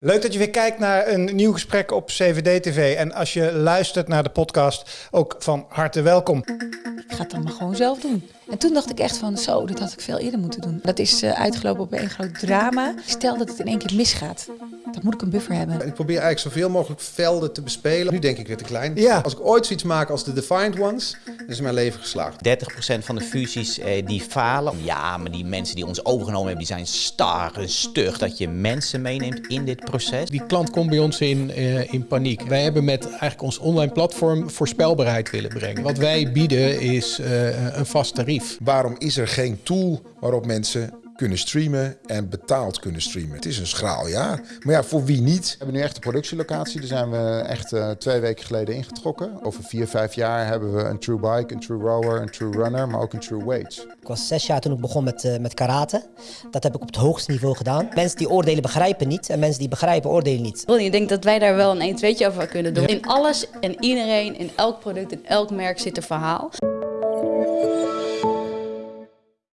Leuk dat je weer kijkt naar een nieuw gesprek op CVD-TV. En als je luistert naar de podcast, ook van harte welkom. Ik ga het dan maar gewoon zelf doen. En toen dacht ik echt van, zo, dit had ik veel eerder moeten doen. Dat is uh, uitgelopen op een groot drama. Stel dat het in één keer misgaat. Dan moet ik een buffer hebben. Ik probeer eigenlijk zoveel mogelijk velden te bespelen. Nu denk ik weer te klein. Ja. Als ik ooit zoiets maak als de Defined Ones, is mijn leven geslaagd. 30% van de fusies eh, die falen. Ja, maar die mensen die ons overgenomen hebben, die zijn star en stug. Dat je mensen meeneemt in dit proces. Die klant komt bij ons in, uh, in paniek. Wij hebben met eigenlijk ons online platform voorspelbaarheid willen brengen. Wat wij bieden is uh, een vast tarief. Waarom is er geen tool waarop mensen kunnen streamen en betaald kunnen streamen. Het is een schraal jaar. Maar ja, voor wie niet? We hebben nu echt een productielocatie. Daar zijn we echt uh, twee weken geleden ingetrokken. Over vier, vijf jaar hebben we een true bike, een true rower, een true runner, maar ook een true weight. Ik was zes jaar toen ik begon met, uh, met karate. Dat heb ik op het hoogste niveau gedaan. Mensen die oordelen begrijpen niet en mensen die begrijpen oordelen niet. Ik denk dat wij daar wel een 1 2 over kunnen doen. In alles en iedereen, in elk product, in elk merk zit een verhaal.